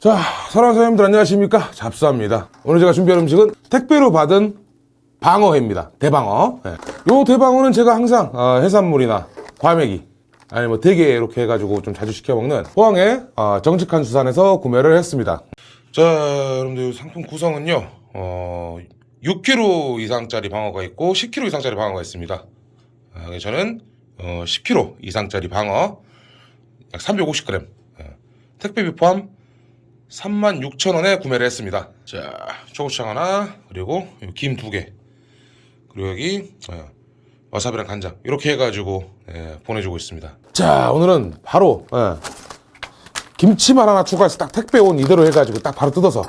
자, 사랑하는 사장님들 안녕하십니까? 잡수합니다. 오늘 제가 준비한 음식은 택배로 받은 방어회입니다. 대방어. 예. 요 대방어는 제가 항상 어, 해산물이나 과메기 아니 뭐 대게 이렇게 해가지고 좀 자주 시켜 먹는 포항의 어, 정직한 수산에서 구매를 했습니다. 자, 여러분들 이 상품 구성은요. 어, 6kg 이상짜리 방어가 있고 10kg 이상짜리 방어가 있습니다. 아, 저는 어, 10kg 이상짜리 방어 약 350g 예. 택배비 포함 36,000원에 구매를 했습니다. 자, 초고추장 하나, 그리고 김 두 개, 그리고 여기 어, 와사비랑 간장 이렇게 해가지고 예, 보내주고 있습니다. 자, 오늘은 바로 예, 김치만 하나 추가해서 딱 택배 온 이대로 해가지고 딱 바로 뜯어서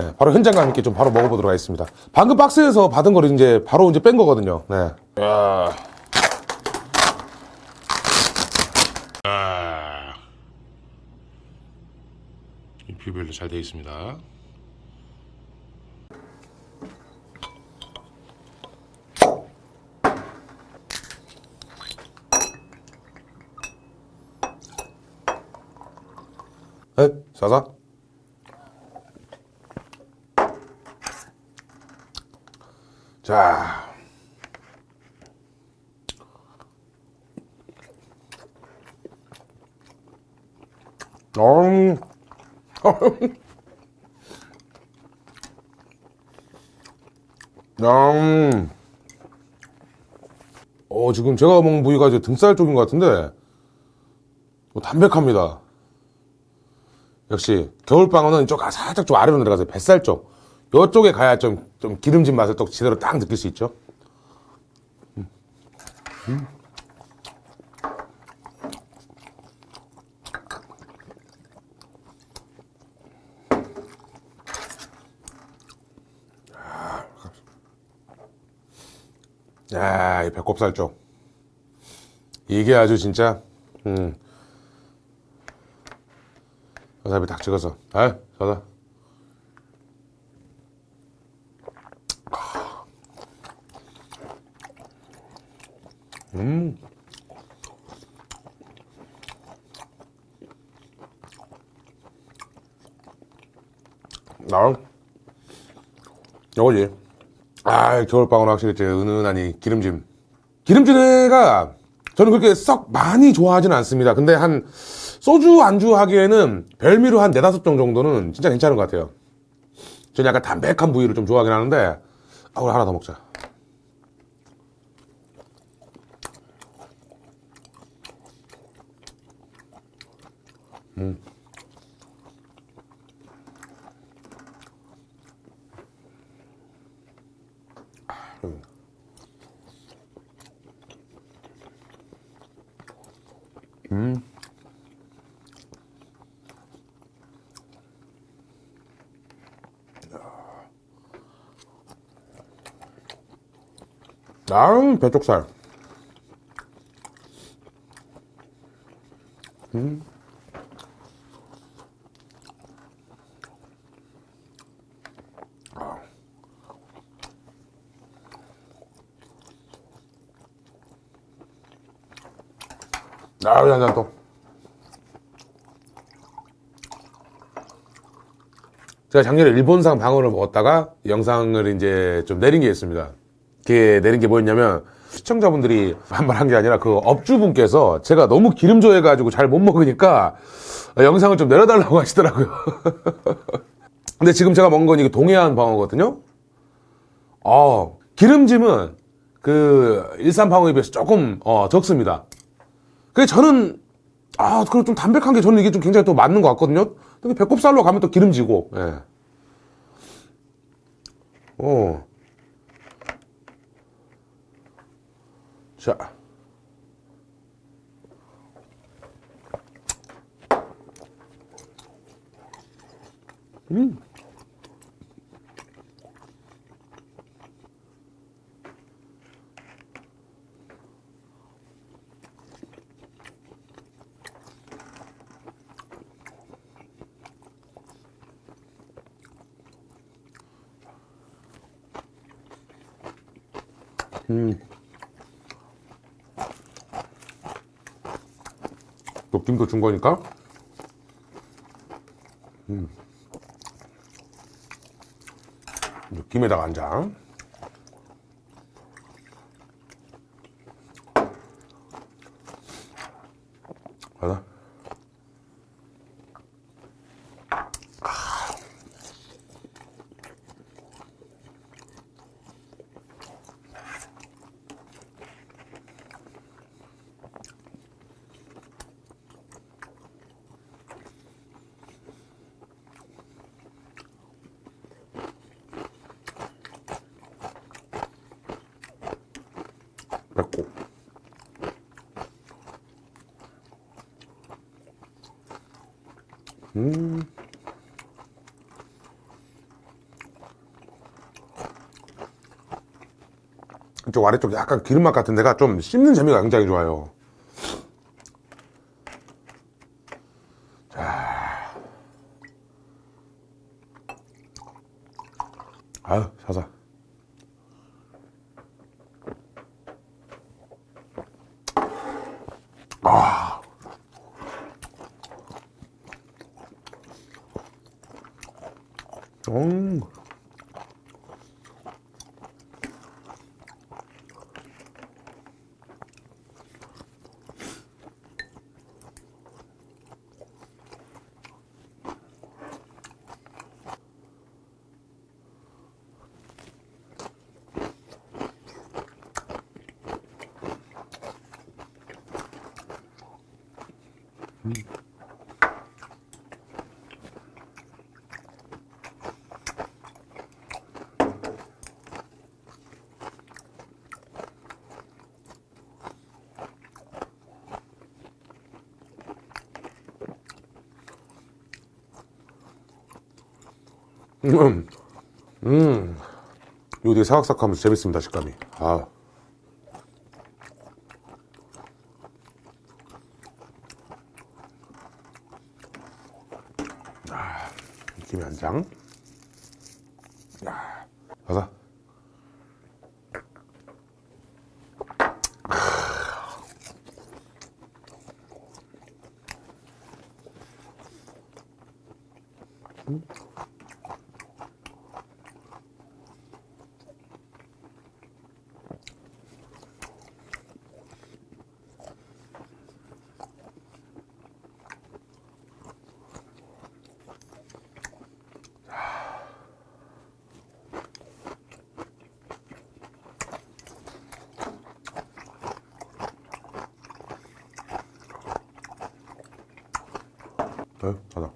예, 바로 현장감 있게 좀 바로 먹어보도록 하겠습니다. 방금 박스에서 받은 거를 이제 바로 이제 뺀 거거든요. 네. 야. 이 뷰별로 잘 되어 있습니다. 에? 싸다? 자. 음. 음. 어, 지금 제가 먹은 부위가 이제 등살 쪽인 것 같은데, 어, 담백합니다. 역시, 겨울방어는 이쪽 아, 살짝 좀 아래로 내려가서 뱃살 쪽. 요쪽에 가야 좀, 좀 기름진 맛을 또 제대로 딱 느낄 수 있죠. 음. 음. 야, 이 배꼽살 쪽. 이게 아주 진짜, 음. 와사비 딱 찍어서. 아, 좋다. 음. 나, 요거지. 아, 겨울방울 확실히 이제 은은하니 기름짐. 기름진회가 저는 그렇게 썩 많이 좋아하지는 않습니다. 근데 한 소주 안주 하기에는 별미로 한 네다섯 종 정도는 진짜 괜찮은 것 같아요. 저는 약간 담백한 부위를 좀 좋아하긴 하는데, 아, 우리 하나 더 먹자. 음. 음. 아, 배쪽살. 음. 아, 한잔 또. 제가 작년에 일본산 방어를 먹었다가 영상을 이제 좀 내린 게 있습니다. 그게 내린 게 뭐였냐면 시청자분들이 한 말 한 게 아니라 그 업주분께서 제가 너무 기름져 해가지고 잘 못 먹으니까 영상을 좀 내려달라고 하시더라고요. 근데 지금 제가 먹은 건 이게 동해안 방어거든요. 어, 기름짐은 그 일산 방어에 비해서 조금 어, 적습니다. 그래 저는 아 그럼 좀 담백한 게 저는 이게 좀 굉장히 또 맞는 것 같거든요. 배꼽살로 가면 또 기름지고. 예. 어. 자. 음. 음. 또 김도 준 거니까. 음. 이제 김에다가 한 장. 하나. 음. 이쪽 아래쪽 약간 기름맛 같은 데가 좀 씹는 재미가 굉장히 좋아요. 자. 아유, 사사. 음. 음, 음, 이거 되게 사각사각하면서 재밌습니다 식감이. 아, 아 김이 한 장. 야, 가자. 어, 가자.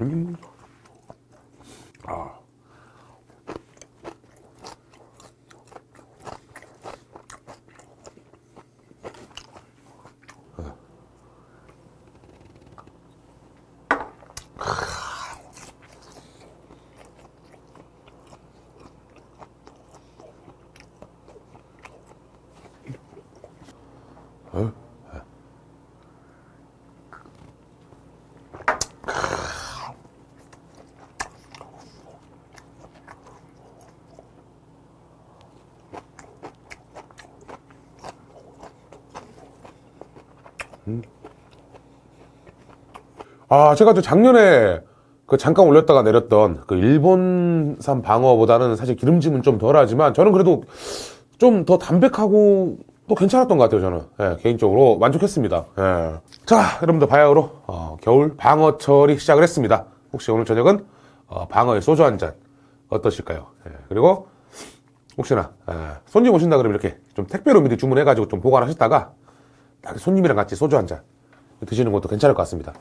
음. 아, 제가 저 작년에 그 잠깐 올렸다가 내렸던 그 일본산 방어보다는 사실 기름짐은 좀 덜하지만 저는 그래도 좀 더 담백하고 또 괜찮았던 것 같아요, 저는. 예, 개인적으로 만족했습니다. 예. 자, 여러분들 바야흐로 어, 겨울 방어철이 시작을 했습니다. 혹시 오늘 저녁은 어, 방어에 소주 한 잔 어떠실까요? 예, 그리고 혹시나 예, 손님 오신다 그러면 이렇게 좀 택배로 미리 주문해 가지고 좀 보관하셨다가 딱 손님이랑 같이 소주 한 잔 드시는 것도 괜찮을 것 같습니다.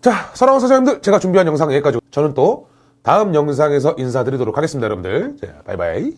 자, 사랑하는 사장님들, 제가 준비한 영상 여기까지. 저는 또 다음 영상에서 인사드리도록 하겠습니다, 여러분들. 자, 바이바이.